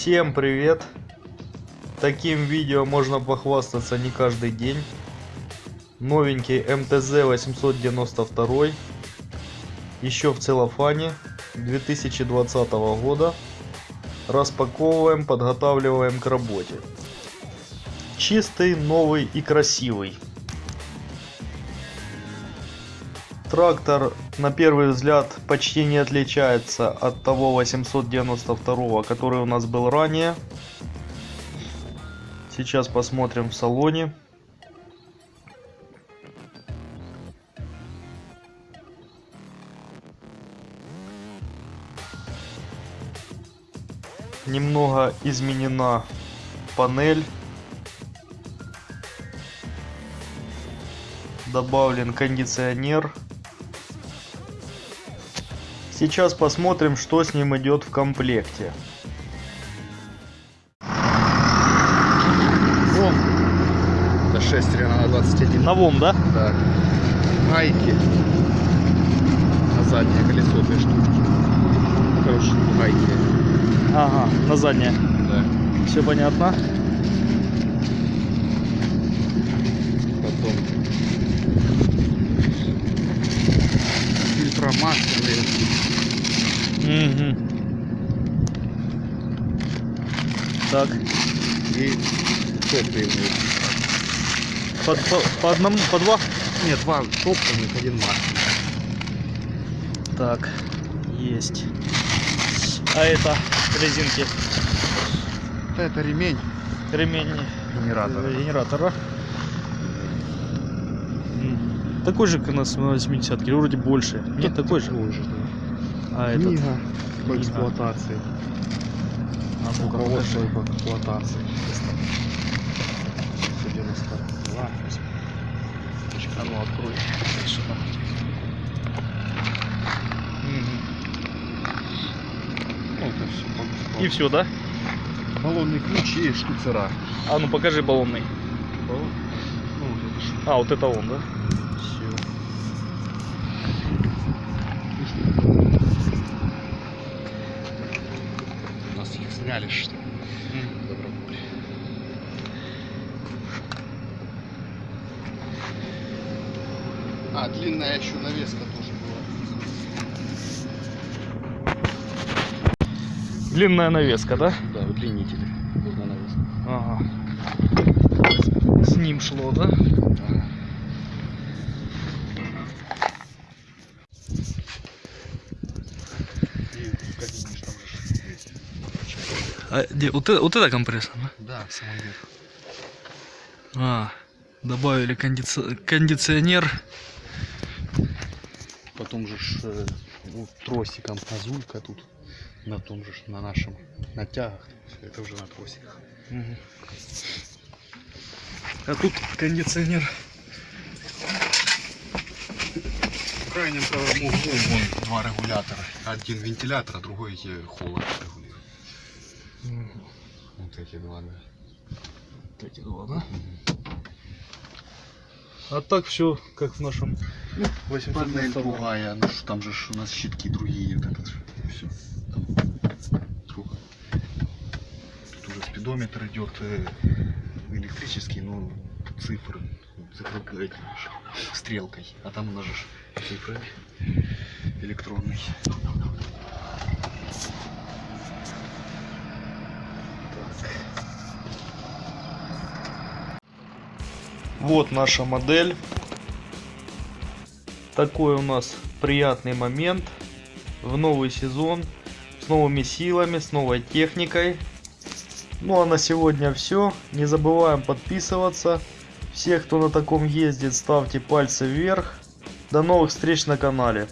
Всем привет! Таким видео можно похвастаться не каждый день. Новенький МТЗ 892, еще в целлофане 2020 года. Распаковываем, подготавливаем к работе. Чистый, новый и красивый. Трактор на первый взгляд почти не отличается от того 892, который у нас был ранее. Сейчас посмотрим в салоне. Немного изменена панель. Добавлен кондиционер. Сейчас посмотрим, что с ним идет в комплекте. Вон. Это 6 на 21. На ВОМ, да? Да. Гайки. На заднее колесо две штучки. Короче, гайки. Ага, на заднее. Да. Все понятно. Потом. Фильтромасляные. Угу. Так, И топливные. по, по, по одному, по два? Нет, два топливных, один масляный. Так, есть. А это резинки, Это ремень ремень генератора. генератора. Такой же, как на 80 вроде больше. Нет, такой же. Такой же, да. А этот. Книга по Книга. эксплуатации. А ну-ка, Руководство по эксплуатации. 192. А ну открой. Ну, все. И все, да? Баллонный ключ и штуцера. А ну покажи баллонный. Баллон? Ну, вот это. А, вот это он, да? Все. У нас их сняли, что ли? Добровольно. А, длинная еще навеска тоже была. Длинная навеска, да? Да, удлинитель. Длинная навеска. Ага. С ним шло, да? Ага. И в кабине ж там же. А, где, вот, это, вот это компрессор, да? Да, верху. А, добавили кондици- кондиционер. Потом же ж, э, ну, тросиком газулька тут на том же на нашем натягах. Всё Это уже на тросиках. Мгм. А тут кондиционер. В крайнем правом углу вон два регулятора. Один вентилятор, а другой э, холод регулирует. Два, да? А так все, как в нашем Панель 802. другая, ну там же у нас щитки другие, вот это все. Там другое. Тут уже спидометр идет э, электрический, но цифры, цифры стрелкой, а там у нас же цифры электронный. Вот наша модель. Такой у нас приятный момент в новый сезон с новыми силами, с новой техникой. Ну а на сегодня все. Не забываем подписываться. Всех, кто на таком ездит, ставьте пальцы вверх. До новых встреч на канале.